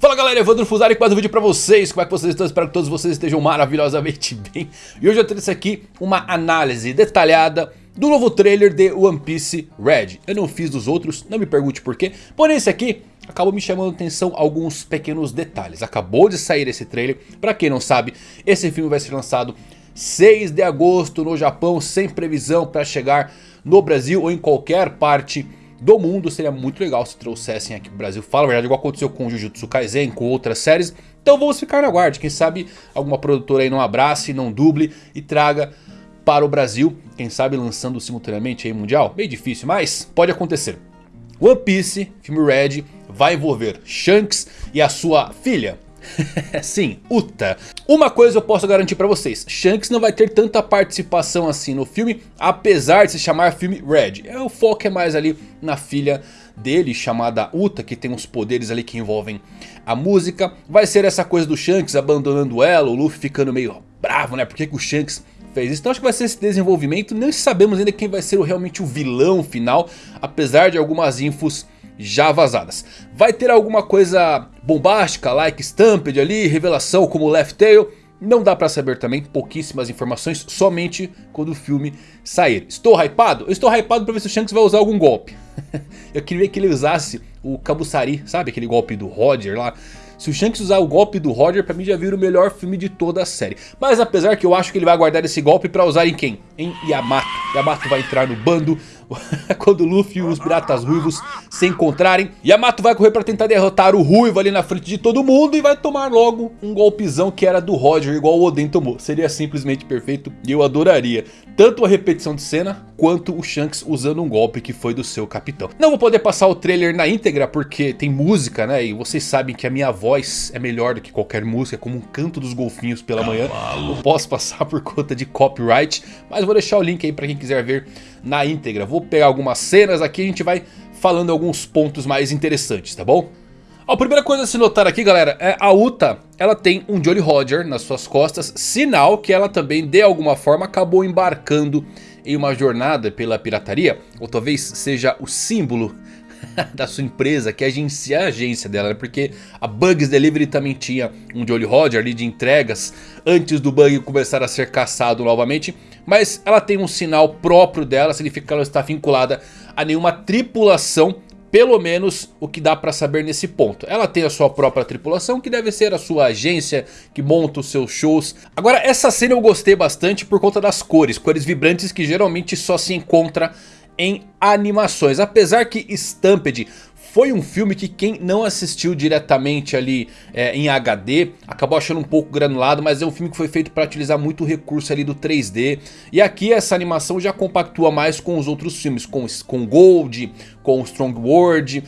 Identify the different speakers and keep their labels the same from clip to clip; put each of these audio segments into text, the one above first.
Speaker 1: Fala galera, Evandro Fusari com mais um vídeo pra vocês, como é que vocês estão? Espero que todos vocês estejam maravilhosamente bem. E hoje eu trouxe aqui uma análise detalhada do novo trailer de One Piece Red. Eu não fiz dos outros, não me pergunte por quê, porém esse aqui acabou me chamando atenção alguns pequenos detalhes. Acabou de sair esse trailer, pra quem não sabe, esse filme vai ser lançado 6 de agosto no Japão Sem previsão pra chegar no Brasil ou em qualquer parte do mundo. Seria muito legal se trouxessem aqui pro Brasil. Fala a verdade, igual aconteceu com Jujutsu Kaisen, com outras séries. Então vamos ficar na guarda. Quem sabe alguma produtora aí não abrace, não duble e traga para o Brasil. Quem sabe lançando simultaneamente aí mundial. Bem difícil, mas pode acontecer. One Piece, filme Red, vai envolver Shanks e a sua filha. Sim, Uta. Uma coisa eu posso garantir pra vocês. Shanks não vai ter tanta participação assim no filme. Apesar de se chamar filme Red. É, o foco é mais ali na filha dele chamada Uta. Que tem uns poderes ali que envolvem a música. Vai ser essa coisa do Shanks abandonando ela. O Luffy ficando meio bravo né. Por que, que o Shanks fez isso. Então acho que vai ser esse desenvolvimento. Não sabemos ainda quem vai ser realmente o vilão final. Apesar de algumas infos já vazadas. Vai ter alguma coisa bombástica, like Stampede ali, revelação como Left Tail? Não dá pra saber também, pouquíssimas informações, somente quando o filme sair. Estou hypado? Eu estou hypado pra ver se o Shanks vai usar algum golpe. Eu queria que ele usasse o Kabusari, sabe aquele golpe do Roger lá? Se o Shanks usar o golpe do Roger, pra mim já vira o melhor filme de toda a série. Mas apesar que eu acho que ele vai guardar esse golpe pra usar em quem? Em Yamato. Yamato vai entrar no bando quando o Luffy e os piratas ruivos se encontrarem. Yamato vai correr pra tentar derrotar o ruivo ali na frente de todo mundo e vai tomar logo um golpezão que era do Roger, igual o Oden tomou. Seria simplesmente perfeito e eu adoraria. Tanto a repetição de cena, quanto o Shanks usando um golpe que foi do seu capitão. Não vou poder passar o trailer na íntegra porque tem música, né? E vocês sabem que a minha voz é melhor do que qualquer música, como um canto dos golfinhos pela manhã. Não posso passar por conta de copyright, mas vou deixar o link aí pra quem quiser ver na íntegra. Vou pegar algumas cenas aqui e a gente vai falando alguns pontos mais interessantes, tá bom? A primeira coisa a se notar aqui, galera, é a Uta, ela tem um Jolly Roger nas suas costas, sinal que ela também, de alguma forma, acabou embarcando em uma jornada pela pirataria, ou talvez seja o símbolo da sua empresa, que é a agência dela, né? porque a Bugs Delivery também tinha um Jolly Roger ali de entregas antes do bug começar a ser caçado novamente, mas ela tem um sinal próprio dela, significa que ela está vinculada a nenhuma tripulação pelo menos o que dá pra saber nesse ponto. Ela tem a sua própria tripulação, que deve ser a sua agência, que monta os seus shows. Agora, essa cena eu gostei bastante por conta das cores. Cores vibrantes que geralmente só se encontra em animações. Apesar que Stampede foi um filme que quem não assistiu diretamente ali é, em HD acabou achando um pouco granulado, mas é um filme que foi feito para utilizar muito recurso ali do 3D. E aqui essa animação já compactua mais com os outros filmes, com, com Gold, com Strong World.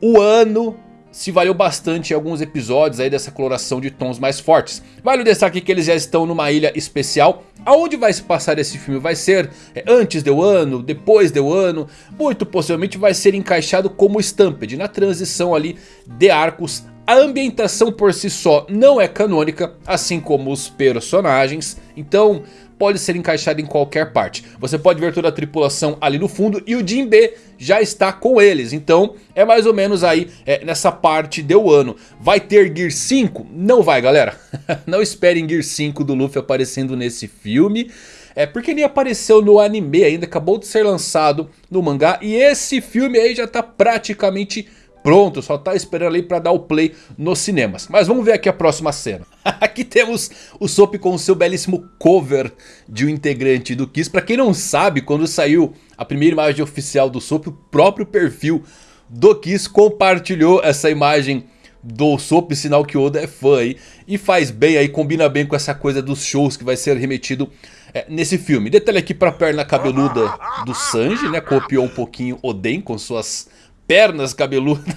Speaker 1: O ano se valeu bastante em alguns episódios aí dessa coloração de tons mais fortes. Vale o destaque que eles já estão numa ilha especial. Aonde vai se passar esse filme? Vai ser é, antes de ano, depois de ano? Muito possivelmente vai ser encaixado como Stampede, na transição ali de arcos a ambientação por si só não é canônica, assim como os personagens, então pode ser encaixado em qualquer parte. Você pode ver toda a tripulação ali no fundo e o Jinbe já está com eles. Então é mais ou menos aí é, nessa parte de ano. Vai ter Gear 5? Não vai galera. Não esperem Gear 5 do Luffy aparecendo nesse filme. É porque nem apareceu no anime ainda, acabou de ser lançado no mangá. E esse filme aí já está praticamente pronto, só tá esperando ali pra dar o play nos cinemas. Mas vamos ver aqui a próxima cena. aqui temos o Sop com o seu belíssimo cover de um integrante do Kiss. Pra quem não sabe, quando saiu a primeira imagem oficial do Sop, o próprio perfil do Kiss compartilhou essa imagem do Sop, sinal que Oda é fã aí. E faz bem aí, combina bem com essa coisa dos shows que vai ser remetido é, nesse filme. Detalhe aqui pra perna cabeluda do Sanji, né? Copiou um pouquinho Oden com suas pernas cabeludas.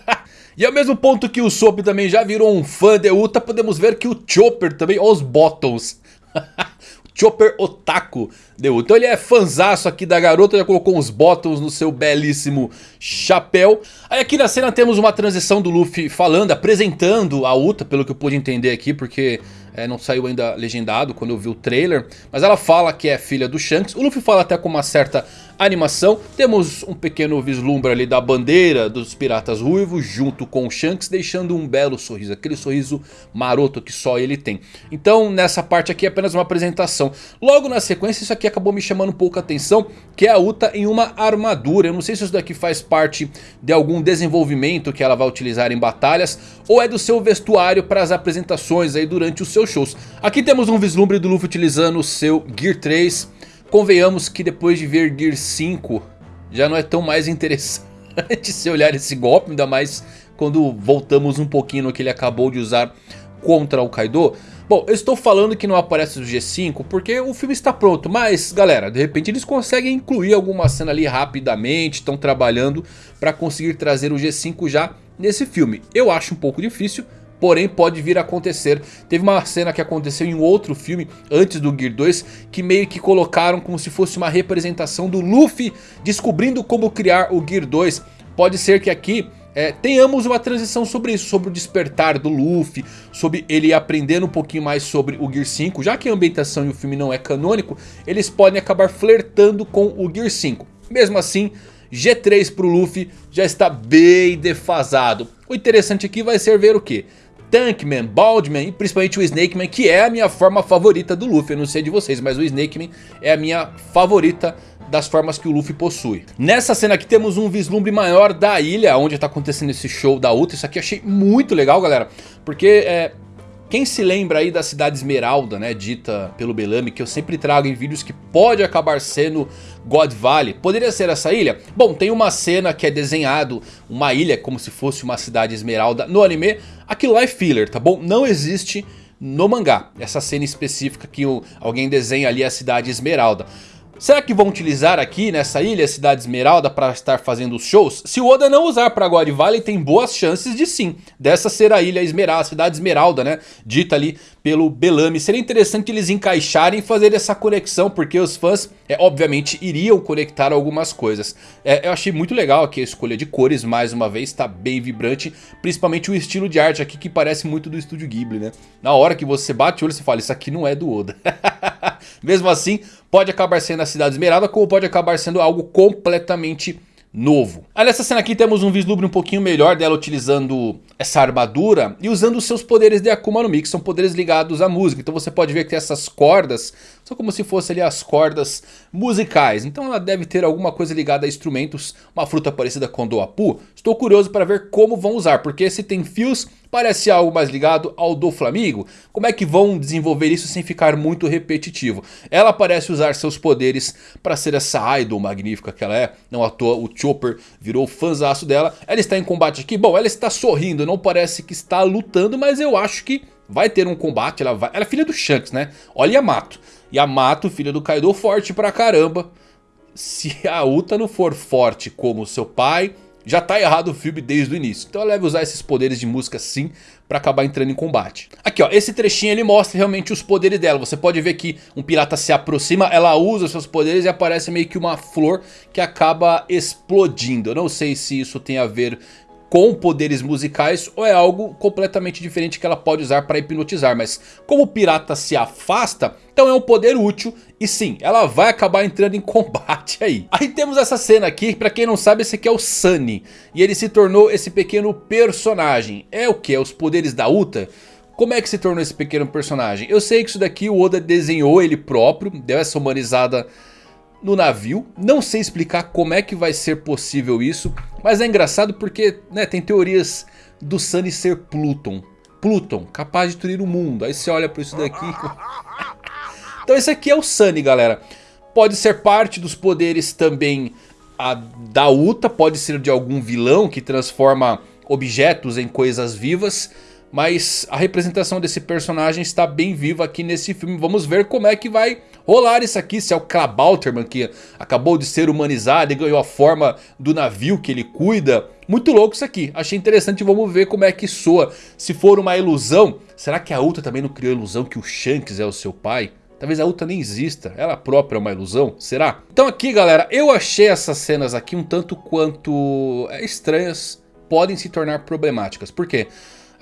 Speaker 1: e ao mesmo ponto que o Soap também já virou um fã de Uta, podemos ver que o Chopper também, olha os bottoms. Chopper Otaku deu. Então ele é fanzaço aqui da garota, já colocou uns bottoms no seu belíssimo chapéu. Aí aqui na cena temos uma transição do Luffy falando, apresentando a Uta, pelo que eu pude entender aqui, porque é, não saiu ainda legendado quando eu vi o trailer. Mas ela fala que é filha do Shanks. O Luffy fala até com uma certa animação. Temos um pequeno vislumbre ali da bandeira dos piratas ruivos junto com o Shanks, deixando um belo sorriso, aquele sorriso maroto que só ele tem. Então nessa parte aqui é apenas uma apresentação. Logo na sequência isso aqui acabou me chamando um pouco a atenção, que é a Uta em uma armadura. Eu não sei se isso daqui faz parte de algum desenvolvimento que ela vai utilizar em batalhas, ou é do seu vestuário para as apresentações aí durante os seus shows. Aqui temos um vislumbre do Luffy utilizando o seu Gear 3. Convenhamos que depois de ver Gear 5 já não é tão mais interessante se olhar esse golpe, ainda mais quando voltamos um pouquinho no que ele acabou de usar contra o Kaido. Bom, eu estou falando que não aparece o G5 porque o filme está pronto, mas galera, de repente eles conseguem incluir alguma cena ali rapidamente, estão trabalhando para conseguir trazer o G5 já nesse filme. Eu acho um pouco difícil, porém pode vir a acontecer. Teve uma cena que aconteceu em outro filme, antes do Gear 2, que meio que colocaram como se fosse uma representação do Luffy descobrindo como criar o Gear 2. Pode ser que aqui é, tenhamos uma transição sobre isso, sobre o despertar do Luffy, sobre ele aprendendo um pouquinho mais sobre o Gear 5. Já que a ambientação e o filme não é canônico, eles podem acabar flertando com o Gear 5. Mesmo assim, G3 para o Luffy já está bem defasado. O interessante aqui vai ser ver o que? Tankman, Baldman e principalmente o Snakeman, que é a minha forma favorita do Luffy. Eu não sei de vocês, mas o Snakeman é a minha favorita das formas que o Luffy possui. Nessa cena aqui temos um vislumbre maior da ilha, onde está acontecendo esse show da Ultra. Isso aqui eu achei muito legal, galera, porque é, quem se lembra aí da cidade Esmeralda, né, dita pelo Bellamy, que eu sempre trago em vídeos que pode acabar sendo God Valley. Poderia ser essa ilha? Bom, tem uma cena que é desenhado uma ilha como se fosse uma cidade Esmeralda no anime. Aquilo lá é filler, tá bom? Não existe no mangá. Essa cena específica que alguém desenha ali a cidade Esmeralda. Será que vão utilizar aqui nessa ilha, Cidade Esmeralda, para estar fazendo os shows? Se o Oda não usar para God Valley, tem boas chances de sim. Dessa ser a ilha Esmeralda, a Cidade Esmeralda, né? Dita ali pelo Bellamy. Seria interessante eles encaixarem e fazer essa conexão, porque os fãs, é, obviamente, iriam conectar algumas coisas. É, eu achei muito legal aqui a escolha de cores, mais uma vez, está bem vibrante. Principalmente o estilo de arte aqui, que parece muito do Estúdio Ghibli, né? Na hora que você bate o olho, você fala, isso aqui não é do Oda. Mesmo assim, pode acabar sendo a Cidade Esmeralda, como pode acabar sendo algo completamente novo. Aí nessa cena aqui temos um vislumbre um pouquinho melhor dela utilizando essa armadura e usando os seus poderes de Akuma no Mi, que são poderes ligados à música. Então você pode ver que tem essas cordas, são como se fossem ali as cordas musicais. Então ela deve ter alguma coisa ligada a instrumentos, uma fruta parecida com Doapu. Estou curioso para ver como vão usar, porque se tem fios Parece algo mais ligado ao do Flamengo. Como é que vão desenvolver isso sem ficar muito repetitivo? Ela parece usar seus poderes para ser essa idol magnífica que ela é. Não à toa o Chopper virou fãzaço dela. Ela está em combate aqui. Bom, ela está sorrindo. Não parece que está lutando, mas eu acho que vai ter um combate. Ela, vai... ela é filha do Shanks, né? Olha Yamato. Yamato, filha do Kaido, forte pra caramba. Se a Uta não for forte como seu pai já tá errado o filme desde o início. Então ela deve usar esses poderes de música sim para acabar entrando em combate. Aqui ó, esse trechinho ele mostra realmente os poderes dela. Você pode ver que um pirata se aproxima, ela usa seus poderes e aparece meio que uma flor que acaba explodindo. Eu não sei se isso tem a ver com poderes musicais ou é algo completamente diferente que ela pode usar para hipnotizar. Mas como o pirata se afasta, então é um poder útil e sim, ela vai acabar entrando em combate aí. Aí temos essa cena aqui, pra quem não sabe esse aqui é o Sunny. E ele se tornou esse pequeno personagem. É o que? É os poderes da Uta? Como é que se tornou esse pequeno personagem? Eu sei que isso daqui o Oda desenhou ele próprio, deu essa humanizada no navio. Não sei explicar como é que vai ser possível isso. Mas é engraçado porque né, tem teorias do Sunny ser Pluton. Pluton, capaz de destruir o mundo. Aí você olha para isso daqui. então esse aqui é o Sunny, galera. Pode ser parte dos poderes também a, da Uta. Pode ser de algum vilão que transforma objetos em coisas vivas. Mas a representação desse personagem está bem viva aqui nesse filme. Vamos ver como é que vai rolar isso aqui. Se é o Klabauterman que acabou de ser humanizado e ganhou a forma do navio que ele cuida. Muito louco isso aqui. Achei interessante. Vamos ver como é que soa. Se for uma ilusão, será que a Ultra também não criou a ilusão que o Shanks é o seu pai? Talvez a Ultra nem exista, ela própria é uma ilusão, será? Então aqui galera, eu achei essas cenas aqui um tanto quanto é, estranhas, podem se tornar problemáticas. Por quê?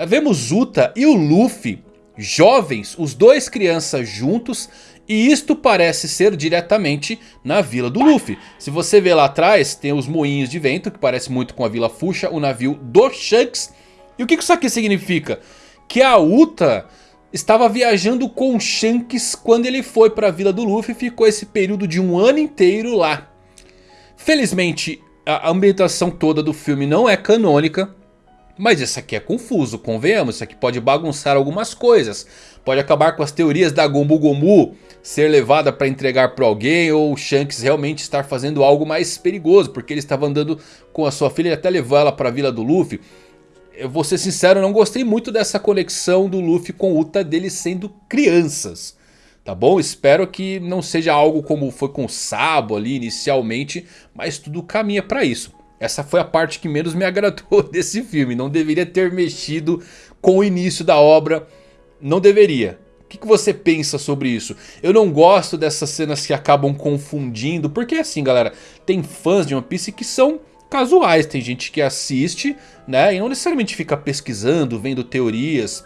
Speaker 1: Vemos Uta e o Luffy jovens, os dois crianças juntos. E isto parece ser diretamente na vila do Luffy. Se você ver lá atrás, tem os moinhos de vento, que parece muito com a vila Fuxa, o navio do Shanks. E o que isso aqui significa? Que a Uta estava viajando com Shanks quando ele foi para a vila do Luffy e ficou esse período de um ano inteiro lá. Felizmente a ambientação toda do filme não é canônica. Mas isso aqui é confuso, convenhamos, isso aqui pode bagunçar algumas coisas. Pode acabar com as teorias da Gomu Gomu ser levada para entregar para alguém. Ou o Shanks realmente estar fazendo algo mais perigoso. Porque ele estava andando com a sua filha e até levou ela para a vila do Luffy eu vou ser sincero, não gostei muito dessa conexão do Luffy com Uta deles sendo crianças. Tá bom? Espero que não seja algo como foi com o Sabo ali inicialmente, mas tudo caminha para isso. Essa foi a parte que menos me agradou desse filme. Não deveria ter mexido com o início da obra. Não deveria. O que, você pensa sobre isso? Eu não gosto dessas cenas que acabam confundindo. Porque assim galera, tem fãs de One Piece que são casuais. Tem gente que assiste, né? E não necessariamente fica pesquisando, vendo teorias.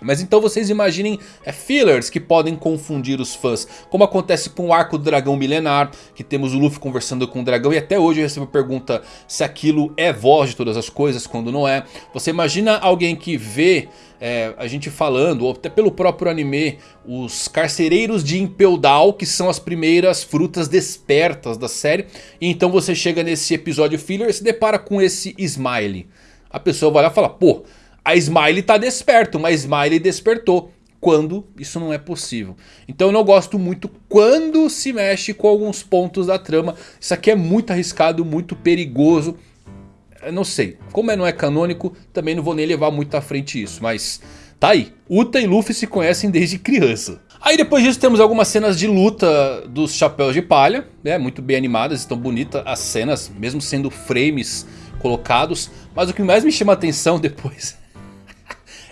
Speaker 1: Mas então vocês imaginem é, fillers que podem confundir os fãs. Como acontece com o arco do dragão milenar. Que temos o Luffy conversando com o dragão. E até hoje eu recebo pergunta se aquilo é voz de todas as coisas. Quando não é. Você imagina alguém que vê é, a gente falando. Ou até pelo próprio anime. Os carcereiros de Impel Down. Que são as primeiras frutas despertas da série. E então você chega nesse episódio filler e se depara com esse Smiley. A pessoa vai lá e fala, pô... A Smiley tá desperto, mas Smiley despertou quando isso não é possível. Então eu não gosto muito quando se mexe com alguns pontos da trama. Isso aqui é muito arriscado, muito perigoso. Eu não sei, como é, não é canônico, também não vou nem levar muito à frente isso. Mas tá aí, Uta e Luffy se conhecem desde criança. Aí depois disso temos algumas cenas de luta dos chapéus de palha, né, muito bem animadas, estão bonitas as cenas, mesmo sendo frames colocados. Mas o que mais me chama a atenção depois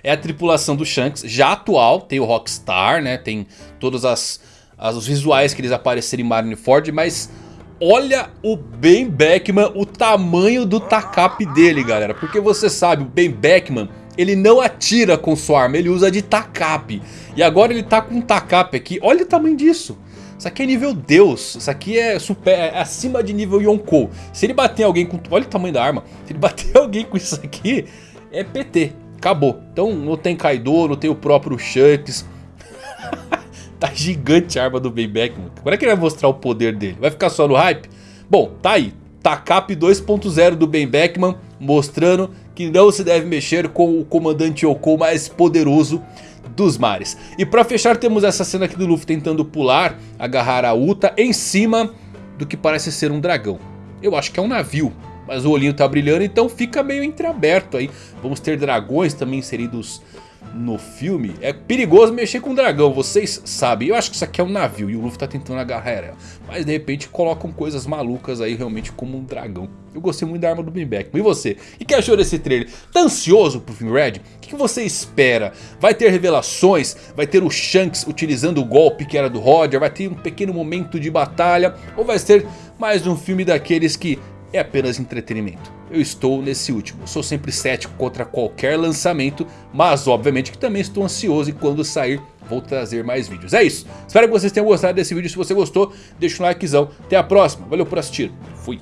Speaker 1: é a tripulação do Shanks, já atual, tem o Rockstar, né, tem todos as, as, os visuais que eles apareceram em Marineford, mas olha o Ben Beckman, o tamanho do tacape dele, galera, porque você sabe, o Ben Beckman, ele não atira com sua arma, ele usa de tacape, e agora ele tá com um tacape aqui, olha o tamanho disso. Isso aqui é nível Deus. Isso aqui é, super, é acima de nível Yonkou. Se ele bater alguém com... Olha o tamanho da arma. Se ele bater alguém com isso aqui, é PT. Acabou. Então não tem Kaido, não tem o próprio Shanks. tá gigante a arma do Bayback, mano. Como é que ele vai mostrar o poder dele? Vai ficar só no hype? Bom, tá aí. Takap 2.0 do Ben Beckman mostrando que não se deve mexer com o comandante Yoko mais poderoso dos mares. E pra fechar temos essa cena aqui do Luffy tentando pular, agarrar a Uta em cima do que parece ser um dragão. Eu acho que é um navio, mas o olhinho tá brilhando, então fica meio entreaberto aí. Vamos ter dragões também inseridos no filme. É perigoso mexer com dragão, vocês sabem. Eu acho que isso aqui é um navio e o Luffy tá tentando agarrar ela. Mas de repente colocam coisas malucas aí realmente como um dragão. Eu gostei muito da arma do Beckman. E você? O que achou desse trailer? Tá ansioso pro filme Red? O que você espera? Vai ter revelações? Vai ter o Shanks utilizando o golpe que era do Roger? Vai ter um pequeno momento de batalha? Ou vai ser mais um filme daqueles que é apenas entretenimento. Eu estou nesse último. Sou sempre cético contra qualquer lançamento, mas obviamente que também estou ansioso e quando sair vou trazer mais vídeos. É isso. Espero que vocês tenham gostado desse vídeo. Se você gostou, deixa um likezão. Até a próxima. Valeu por assistir. Fui.